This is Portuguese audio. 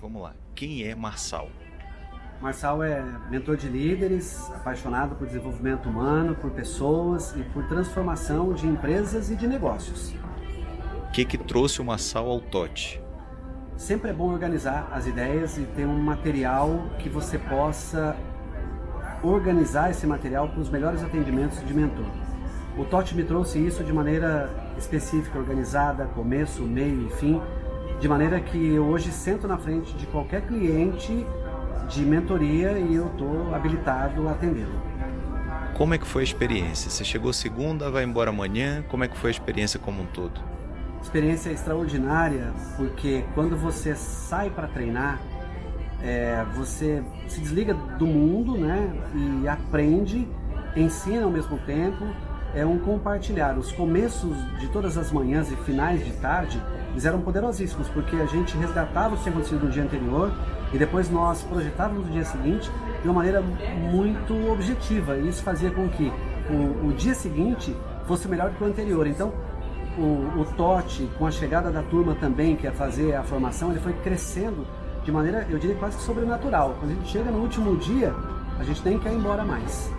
Vamos lá, quem é Marçal? Marçal é mentor de líderes, apaixonado por desenvolvimento humano, por pessoas e por transformação de empresas e de negócios. O que, que trouxe o Marçal ao TOT? Sempre é bom organizar as ideias e ter um material que você possa organizar esse material para os melhores atendimentos de mentor. O TOT me trouxe isso de maneira específica, organizada, começo, meio e fim, de maneira que eu hoje sento na frente de qualquer cliente de mentoria e eu estou habilitado a atendê-lo. Como é que foi a experiência? Você chegou segunda, vai embora amanhã, como é que foi a experiência como um todo? Experiência extraordinária, porque quando você sai para treinar, é, você se desliga do mundo né, e aprende, ensina ao mesmo tempo, é um compartilhar. Os começos de todas as manhãs e finais de tarde, eles eram poderosíssimos, porque a gente resgatava o que tinha acontecido no dia anterior e depois nós projetávamos o dia seguinte de uma maneira muito objetiva. E isso fazia com que o, o dia seguinte fosse melhor que o anterior. Então, o, o TOT, com a chegada da turma também, que é fazer a formação, ele foi crescendo de maneira, eu diria, quase que sobrenatural. Quando a gente chega no último dia, a gente nem quer ir embora mais.